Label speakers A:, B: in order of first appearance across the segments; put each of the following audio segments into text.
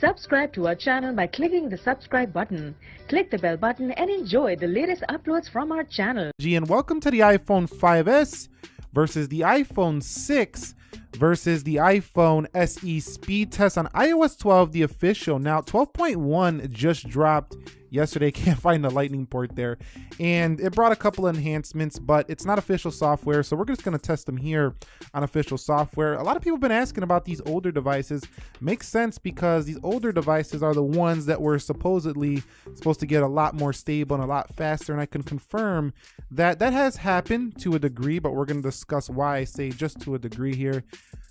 A: Subscribe to our channel by clicking the subscribe button. Click the bell button and enjoy the latest uploads from our channel.
B: G and welcome to the iPhone 5s versus the iPhone 6 versus the iPhone SE speed test on iOS 12, the official. Now, 12.1 just dropped yesterday. Can't find the lightning port there. And it brought a couple enhancements, but it's not official software. So we're just going to test them here on official software. A lot of people have been asking about these older devices. Makes sense because these older devices are the ones that were supposedly supposed to get a lot more stable and a lot faster. And I can confirm that that has happened to a degree, but we're going to discuss why I say just to a degree here.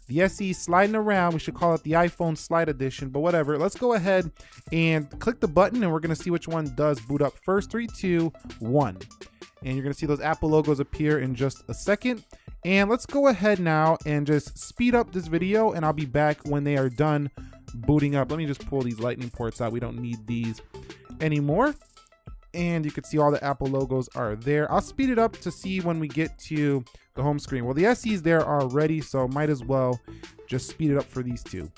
B: The SE sliding around. We should call it the iPhone Slide Edition, but whatever. Let's go ahead and click the button and we're gonna see which one does boot up first. Three, two, one. And you're gonna see those Apple logos appear in just a second. And let's go ahead now and just speed up this video and I'll be back when they are done booting up. Let me just pull these lightning ports out. We don't need these anymore and you can see all the Apple logos are there. I'll speed it up to see when we get to the home screen. Well, the SE's there already, so might as well just speed it up for these two.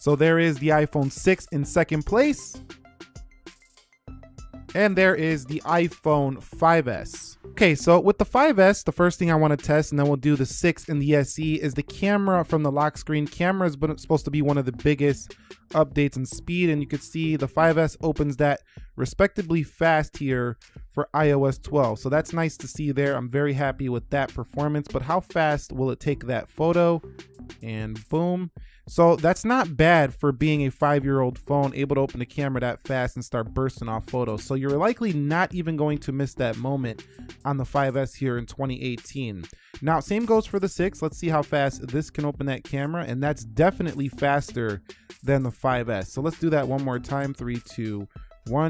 B: So there is the iPhone 6 in second place. And there is the iPhone 5S. Okay, so with the 5S, the first thing I want to test, and then we'll do the 6 and the SE, is the camera from the lock screen. Camera is supposed to be one of the biggest updates in speed, and you can see the 5S opens that respectively fast here for iOS 12. So that's nice to see there. I'm very happy with that performance, but how fast will it take that photo? And boom. So that's not bad for being a five-year-old phone able to open the camera that fast and start bursting off photos. So you're likely not even going to miss that moment on the 5S here in 2018. Now, same goes for the 6. Let's see how fast this can open that camera, and that's definitely faster than the 5S. So let's do that one more time. Three, two,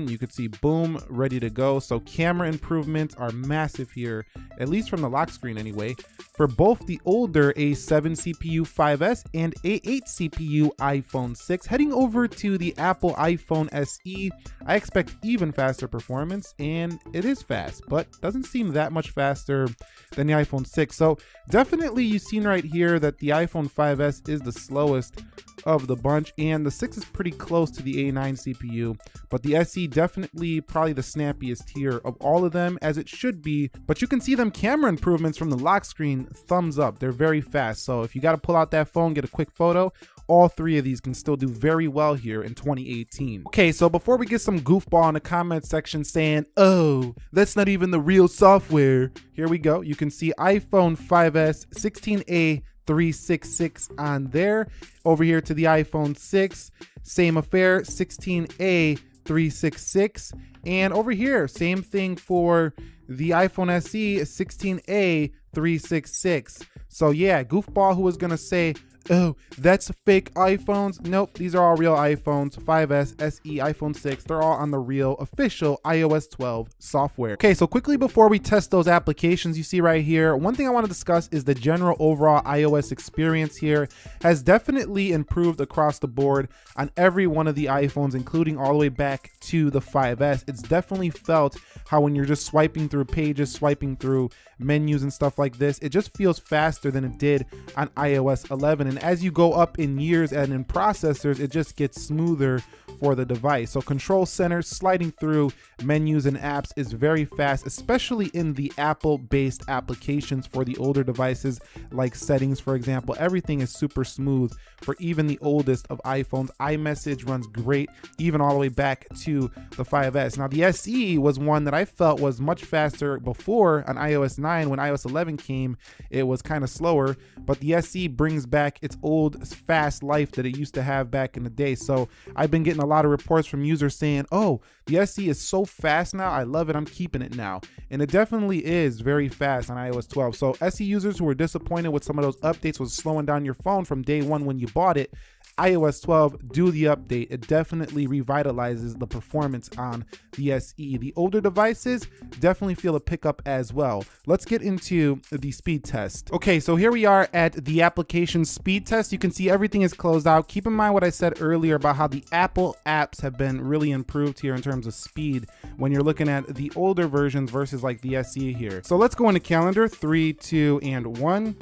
B: you could see boom ready to go. So camera improvements are massive here at least from the lock screen anyway for both the older a7 cpu 5s and a8 cpu iphone 6 heading over to the apple iphone se i expect even faster performance and it is fast but doesn't seem that much faster than the iphone 6 so definitely you've seen right here that the iphone 5s is the slowest of the bunch and the 6 is pretty close to the A9 CPU but the SE definitely probably the snappiest here of all of them as it should be but you can see them camera improvements from the lock screen thumbs up they're very fast so if you got to pull out that phone get a quick photo all three of these can still do very well here in 2018. Okay, so before we get some goofball in the comment section saying, oh, that's not even the real software, here we go. You can see iPhone 5S 16A 366 on there. Over here to the iPhone 6, same affair, 16A 366. And over here, same thing for the iPhone SE 16A 366. So yeah, goofball who was gonna say, oh, that's fake iPhones. Nope, these are all real iPhones, 5S, SE, iPhone 6. They're all on the real official iOS 12 software. Okay, so quickly before we test those applications you see right here, one thing I want to discuss is the general overall iOS experience here has definitely improved across the board on every one of the iPhones, including all the way back to the 5S. It's definitely felt how when you're just swiping through pages, swiping through menus and stuff like this, it just feels faster than it did on iOS 11. And as you go up in years and in processors, it just gets smoother for the device. So control center sliding through menus and apps is very fast, especially in the Apple based applications for the older devices like settings, for example. Everything is super smooth for even the oldest of iPhones. iMessage runs great, even all the way back to the 5S. Now the SE was one that I felt was much faster before on iOS 9. When iOS 11 came, it was kind of slower, but the SE brings back its old fast life that it used to have back in the day. So I've been getting a lot of reports from users saying, oh, the SE is so fast now. I love it. I'm keeping it now. And it definitely is very fast on iOS 12. So SE users who were disappointed with some of those updates was slowing down your phone from day one when you bought it, iOS 12 do the update. It definitely revitalizes the performance on the SE. The older devices definitely feel a pickup as well. Let's get into the speed test. Okay, so here we are at the application speed test. You can see everything is closed out. Keep in mind what I said earlier about how the Apple apps have been really improved here in terms of speed when you're looking at the older versions versus like the SE here. So let's go into calendar, three, two, and one.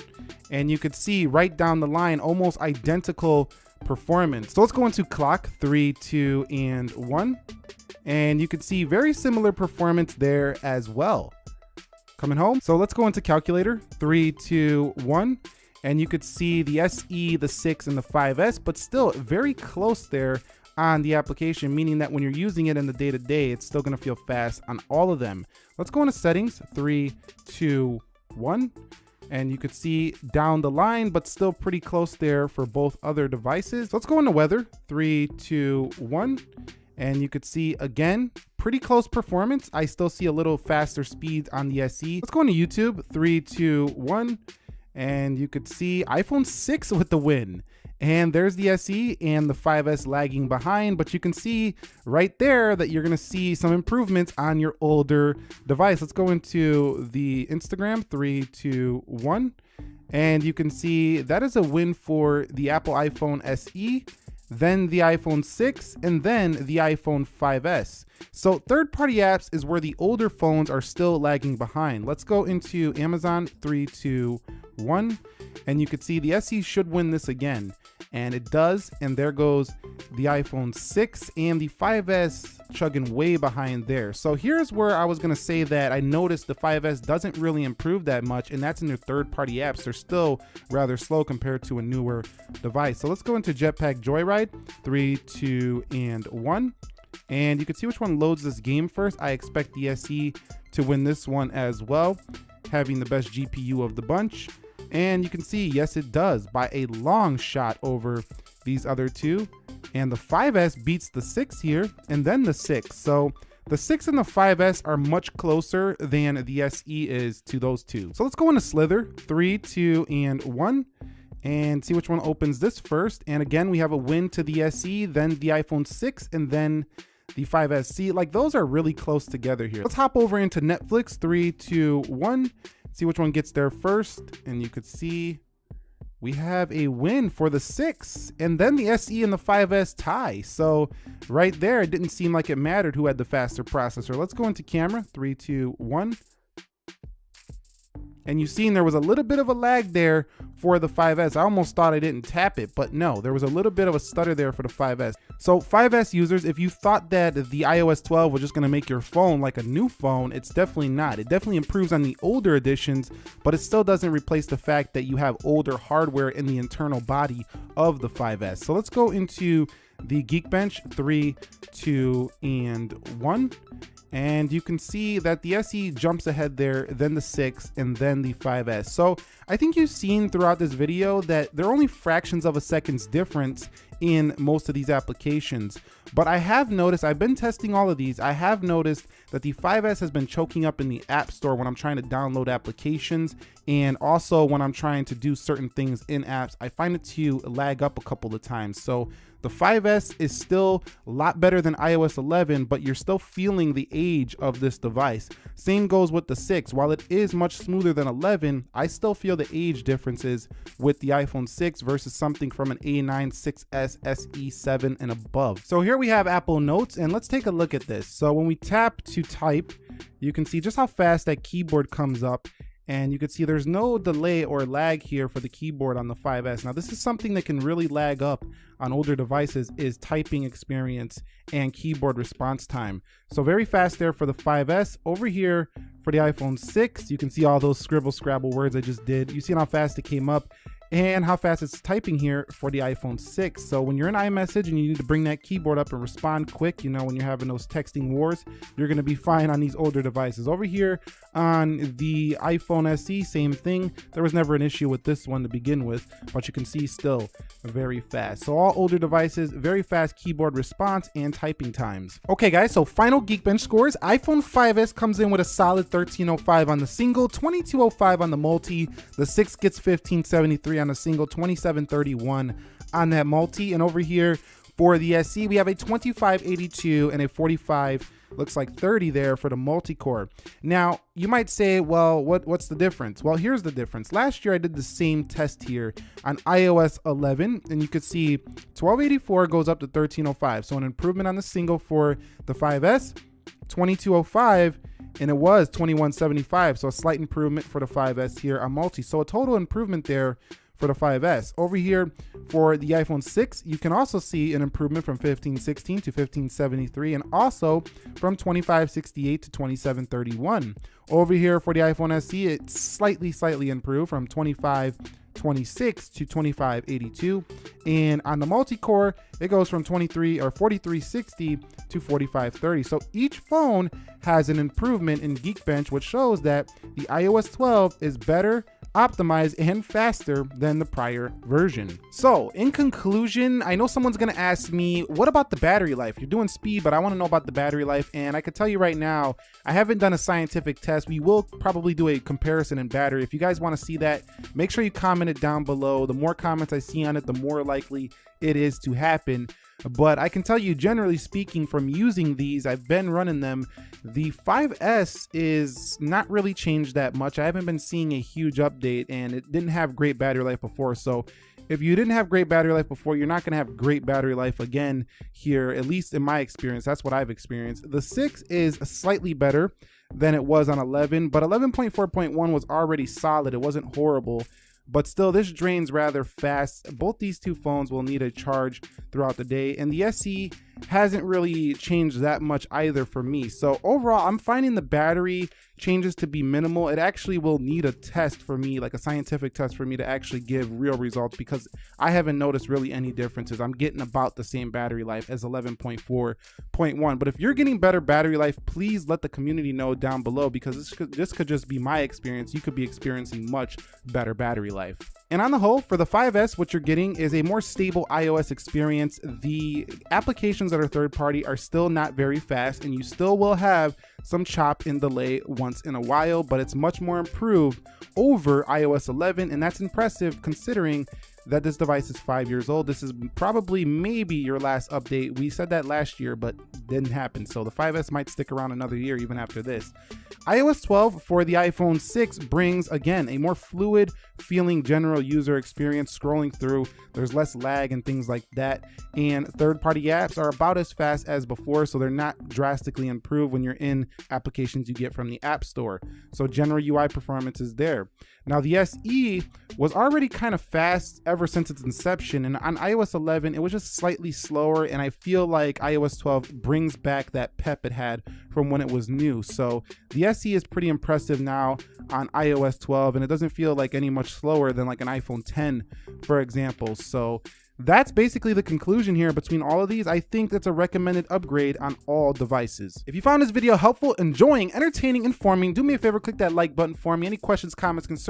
B: And you could see right down the line, almost identical performance. So let's go into clock, three, two, and one. And you can see very similar performance there as well. Coming home. So let's go into calculator, three, two, one. And you could see the SE, the 6, and the 5S, but still very close there on the application, meaning that when you're using it in the day-to-day, -day, it's still gonna feel fast on all of them. Let's go into settings, three, two, one. And you could see down the line, but still pretty close there for both other devices. Let's go into weather, three, two, one. And you could see again, pretty close performance. I still see a little faster speeds on the SE. Let's go into YouTube, three, two, one. And you could see iPhone 6 with the win. And there's the SE and the 5S lagging behind, but you can see right there that you're gonna see some improvements on your older device. Let's go into the Instagram, three, two, one. And you can see that is a win for the Apple iPhone SE then the iPhone 6, and then the iPhone 5S. So third-party apps is where the older phones are still lagging behind. Let's go into Amazon 3, 2, 1, and you can see the SE should win this again. And it does and there goes the iphone 6 and the 5s chugging way behind there. So here's where i was going to say that i noticed the 5s doesn't really improve that much and that's in their third party apps. They're still rather slow compared to a newer device. So let's go into jetpack joyride three two and one and you can see which one loads this game first i expect the se to win this one as well having the best gpu of the bunch and you can see, yes, it does by a long shot over these other two. And the 5S beats the 6 here and then the 6. So the 6 and the 5S are much closer than the SE is to those two. So let's go into Slither, 3, 2, and 1 and see which one opens this first. And again, we have a win to the SE, then the iPhone 6, and then the 5S. See, like those are really close together here. Let's hop over into Netflix, three, two, one see which one gets there first. And you could see we have a win for the six and then the SE and the 5S tie. So right there, it didn't seem like it mattered who had the faster processor. Let's go into camera, three, two, one. And you've seen there was a little bit of a lag there for the 5S. I almost thought I didn't tap it, but no, there was a little bit of a stutter there for the 5S. So 5S users, if you thought that the iOS 12 was just gonna make your phone like a new phone, it's definitely not. It definitely improves on the older editions, but it still doesn't replace the fact that you have older hardware in the internal body of the 5S. So let's go into the Geekbench, three, two, and one and you can see that the SE jumps ahead there, then the 6, and then the 5S. So I think you've seen throughout this video that they're only fractions of a second's difference in most of these applications. But I have noticed, I've been testing all of these, I have noticed that the 5S has been choking up in the App Store when I'm trying to download applications and also when I'm trying to do certain things in apps, I find it to lag up a couple of times. So the 5S is still a lot better than iOS 11, but you're still feeling the age of this device. Same goes with the 6. While it is much smoother than 11, I still feel the age differences with the iPhone 6 versus something from an A9, 6S, SE7 and above. So here we have Apple Notes and let's take a look at this. So when we tap to type, you can see just how fast that keyboard comes up and you can see there's no delay or lag here for the keyboard on the 5S. Now this is something that can really lag up on older devices is typing experience and keyboard response time. So very fast there for the 5S. Over here for the iPhone 6, you can see all those scribble scrabble words I just did. You see how fast it came up and how fast it's typing here for the iPhone 6. So when you're in iMessage and you need to bring that keyboard up and respond quick, you know, when you're having those texting wars, you're going to be fine on these older devices. Over here on the iPhone SE, same thing. There was never an issue with this one to begin with, but you can see still very fast. So all older devices, very fast keyboard response and typing times. Okay guys, so final Geekbench scores. iPhone 5S comes in with a solid 1305 on the single, 2205 on the multi. The 6 gets 1573 on a single, 2731 on that multi. And over here for the SE, we have a 2582 and a 45 looks like 30 there for the multi-core. Now, you might say, well, what, what's the difference? Well, here's the difference. Last year, I did the same test here on iOS 11, and you could see 1284 goes up to 1305. So an improvement on the single for the 5S, 2205 and it was 2175 so a slight improvement for the 5s here on multi so a total improvement there for the 5S. Over here for the iPhone 6, you can also see an improvement from 1516 to 1573 and also from 2568 to 2731. Over here for the iPhone SE, it's slightly, slightly improved from 2526 to 2582. And on the multi-core, it goes from 23 or 4360 to 4530. So each phone has an improvement in Geekbench, which shows that the iOS 12 is better optimized and faster than the prior version. So in conclusion, I know someone's gonna ask me, what about the battery life? You're doing speed, but I wanna know about the battery life. And I can tell you right now, I haven't done a scientific test. We will probably do a comparison in battery. If you guys wanna see that, make sure you comment it down below. The more comments I see on it, the more likely it is to happen. But I can tell you, generally speaking, from using these, I've been running them. The 5S is not really changed that much. I haven't been seeing a huge update, and it didn't have great battery life before. So if you didn't have great battery life before, you're not going to have great battery life again here, at least in my experience. That's what I've experienced. The 6 is slightly better than it was on 11, but 11.4.1 was already solid. It wasn't horrible but still this drains rather fast. Both these two phones will need a charge throughout the day and the SE hasn't really changed that much either for me. So overall, I'm finding the battery changes to be minimal. It actually will need a test for me, like a scientific test for me to actually give real results because I haven't noticed really any differences. I'm getting about the same battery life as 11.4.1. But if you're getting better battery life, please let the community know down below because this could, this could just be my experience. You could be experiencing much better battery life. And on the whole, for the 5S, what you're getting is a more stable iOS experience. The applications that are third party are still not very fast, and you still will have some chop and delay once in a while, but it's much more improved over iOS 11, and that's impressive considering that this device is five years old. This is probably maybe your last update. We said that last year, but didn't happen. So the 5S might stick around another year even after this. iOS 12 for the iPhone 6 brings, again, a more fluid feeling general user experience scrolling through. There's less lag and things like that. And third party apps are about as fast as before, so they're not drastically improved when you're in applications you get from the App Store. So general UI performance is there. Now the SE was already kind of fast ever since its inception and on iOS 11 it was just slightly slower and I feel like iOS 12 brings back that pep it had from when it was new. So the SE is pretty impressive now on iOS 12 and it doesn't feel like any much slower than like an iPhone 10 for example. So that's basically the conclusion here between all of these. I think that's a recommended upgrade on all devices. If you found this video helpful, enjoying, entertaining, informing, do me a favor, click that like button for me. Any questions, comments, concerns,